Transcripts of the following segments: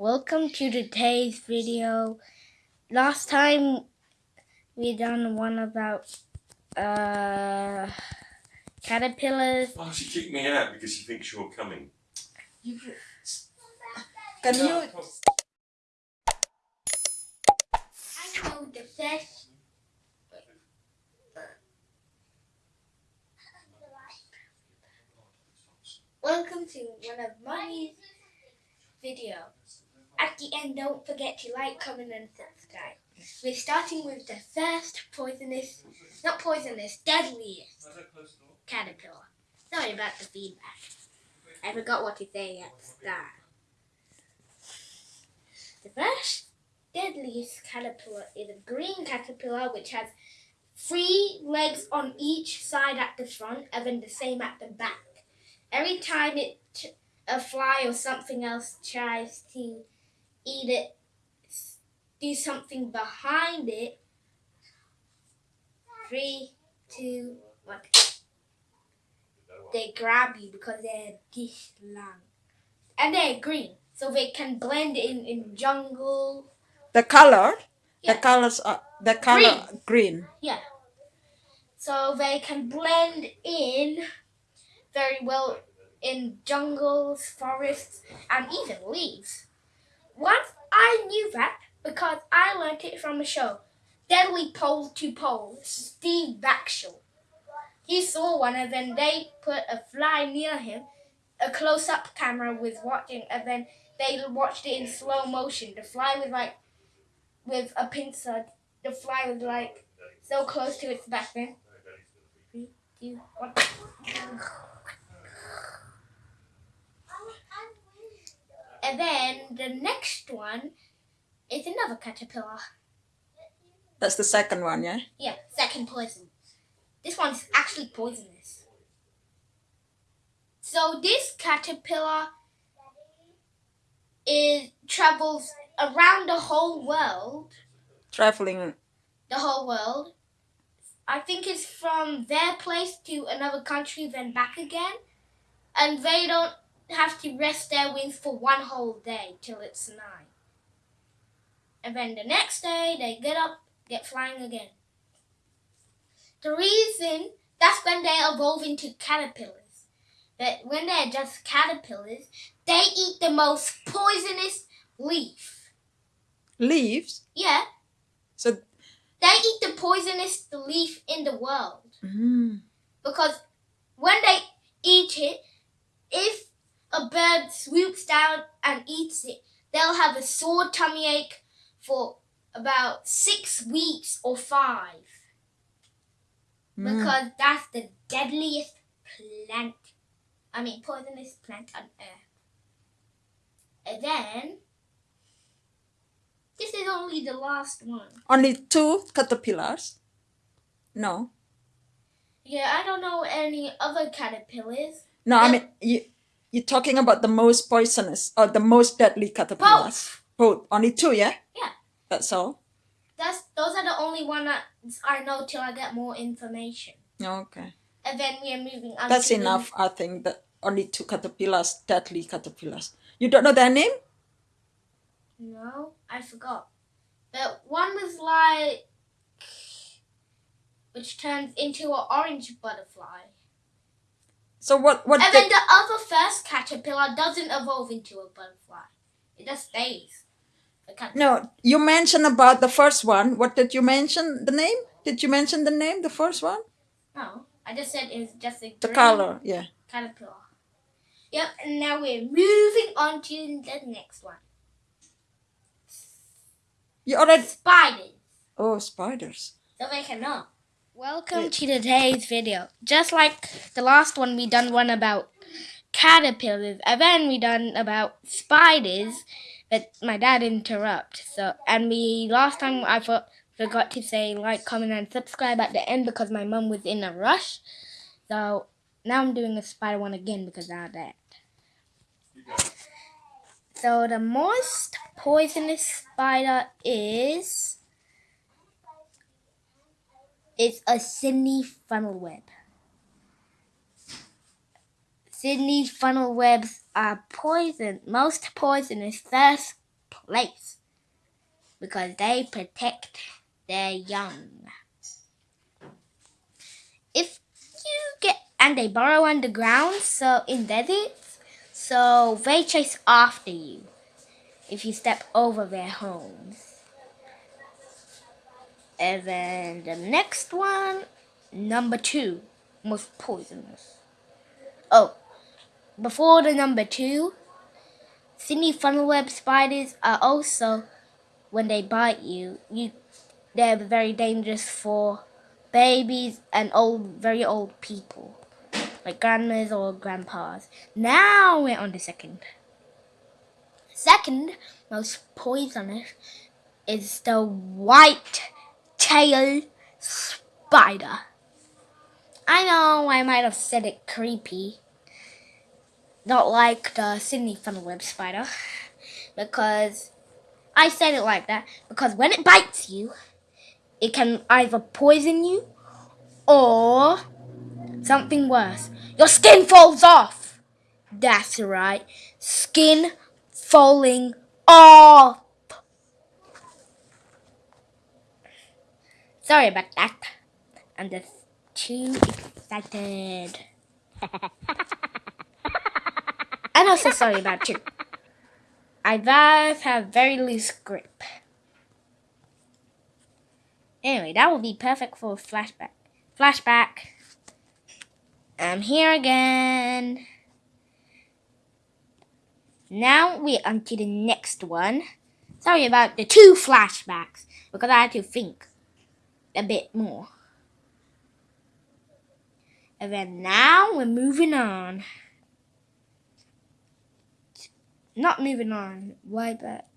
Welcome to today's video. Last time we done one about uh caterpillars. Oh, she kicked me out because she thinks you're coming. Can you I know the best. Welcome to one of Mommy's video. At the end, don't forget to like, comment, and subscribe. We're starting with the first poisonous, not poisonous, deadliest caterpillar. Sorry about the feedback. I forgot what to say at the start. The first deadliest caterpillar is a green caterpillar which has three legs on each side at the front and then the same at the back. Every time it a fly or something else tries to eat it, do something behind it. Three, two, one. They grab you because they're this long. And they're green. So they can blend in in jungle. the color? Yeah. The colors are the color green. Yeah. So they can blend in very well in jungles, forests, and even leaves. Once I knew that because I learnt it from a show, Deadly Pole to Pole, Steve Backshall. He saw one and then they put a fly near him, a close-up camera was watching, and then they watched it in slow motion. The fly was like, with a pincer, the fly was like so close to its back then. Three, two, one. And then the next one is another caterpillar. That's the second one, yeah? Yeah, second poison. This one's actually poisonous. So this caterpillar is travels around the whole world. Traveling The whole world. I think it's from their place to another country, then back again. And they don't have to rest their wings for one whole day till it's night. And then the next day they get up, get flying again. The reason that's when they evolve into caterpillars. But when they're just caterpillars, they eat the most poisonous leaf. leaves. Yeah, So they eat the poisonous leaf in the world. mm, Because when they eat it, if a bird swoops down and eats it, they'll have a sore tummy ache for about six weeks or five. mm. Because that's the deadliest plant. I mean, poisonous plant on earth. And then, this is only the last one. only two caterpillars. No, Yeah, I don't know any other caterpillars. no. I mean you. You're talking about the most poisonous or the most deadly caterpillars. Both. Only two, yeah. Yeah. That's all. That's those are the only one that I know till I get more information. Okay. And then we are moving on. That's to the- enough. I think that only two caterpillars, deadly caterpillars. You don't know their name? No, I forgot. But one was like, which turns into an orange butterfly. So what? What? And they- then the other first caterpillar doesn't evolve into a butterfly. It just stays. No, you mentioned about the first one. What did you mention? The name? Did you mention the name? The first one? No, I just said it's just a The color, yeah. caterpillar. Yep, and now we're moving on to the next one. You already. Spiders. Oh, spiders. So they can know. Welcome to today's video. Just like the last one, we done one about caterpillars, and then we done about spiders. But my dad interrupt. So and we last time I for, forgot to say like, comment, and subscribe at the end because my mum was in a rush. So now I'm doing a spider one again because of that. So the most poisonous spider is is a Sydney funnel web. Sydney funnel webs are poison, most poisonous, first place because they protect their young. If you get and they burrow underground, so in deserts, so they chase after you if you step over their homes. And then the next one, number two, most poisonous. Oh, before the number two, Sydney funnelweb spiders are also, when they bite you, you they're very dangerous for babies and old, very old people, like grandmas or grandpas. Now we're on the second. Second most poisonous is the white tail spider. I know I might have said it creepy, not like the Sydney funnelweb spider, because I said it like that because when it bites you, it can either poison you or something worse. Your skin falls off. That's right. Skin falling off. Sorry about that. I'm just too excited. I'm also sorry about you. I both have very loose grip. Anyway, that will be perfect for a flashback. Flashback. I'm here again. Now we're on to the next one. Sorry about the two flashbacks, because I had to think a bit more. And then now we're moving on. Not moving on. Why that?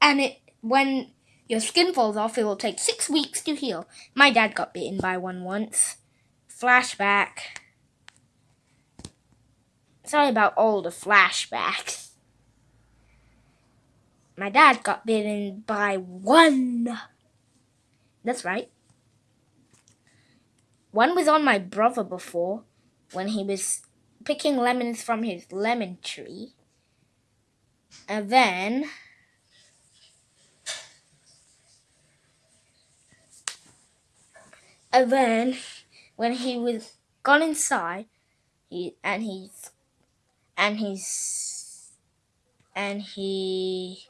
And it when your skin falls off, it will take six weeks to heal. My dad got bitten by one once. Flashback. Sorry about all the flashbacks. My dad got bitten by one. That's right. One was on my brother before when he was picking lemons from his lemon tree. And then and then when he was gone inside he and he's and he's and he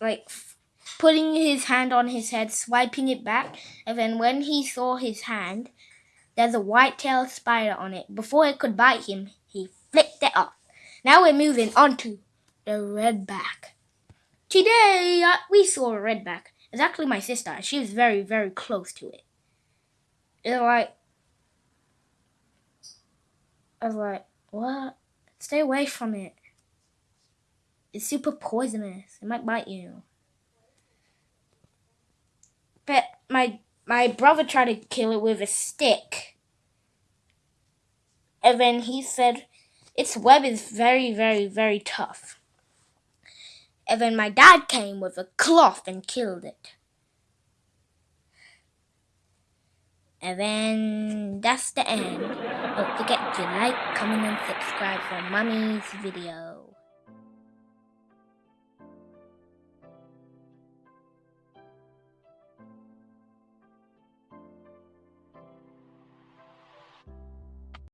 like putting his hand on his head, swiping it back, and then when he saw his hand, there's a white-tailed spider on it. Before it could bite him, he flicked it off. Now we're moving on to the redback. Today uh, we saw a redback. It's actually my sister. She was very, very close to it. It's like, I was like, what? Stay away from it. It's super poisonous. It might bite you. But my my brother tried to kill it with a stick. And then he said its web is very, very, very tough. And then my dad came with a cloth and killed it. And then that's the end. Don't forget to like, comment, and subscribe for Mummy's video.